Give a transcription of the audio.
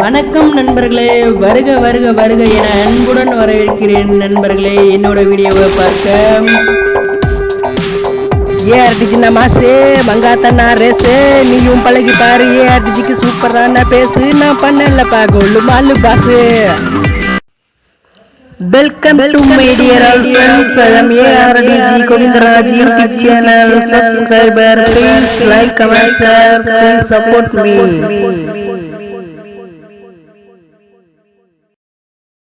வணக்கம் நண்பர்களே வருக வருக வருக என அன்புடன் வரவேற்கிறேன் நண்பர்களே. என்னோட வீடியோவை பார்க்க. ஏ அடிச்சு மாசு மங்காத்தண்ணா ரேசு. நீயும் பழகி பாரு ஏ அடிச்சுக்கு சூப்பரான பேசு. நான் பண்ணலப்பா கொள்ளு மாலு Basu. Welcome to my dear all friends I am ARTG Govindaraj YouTube channel subscriber please like comment share please support me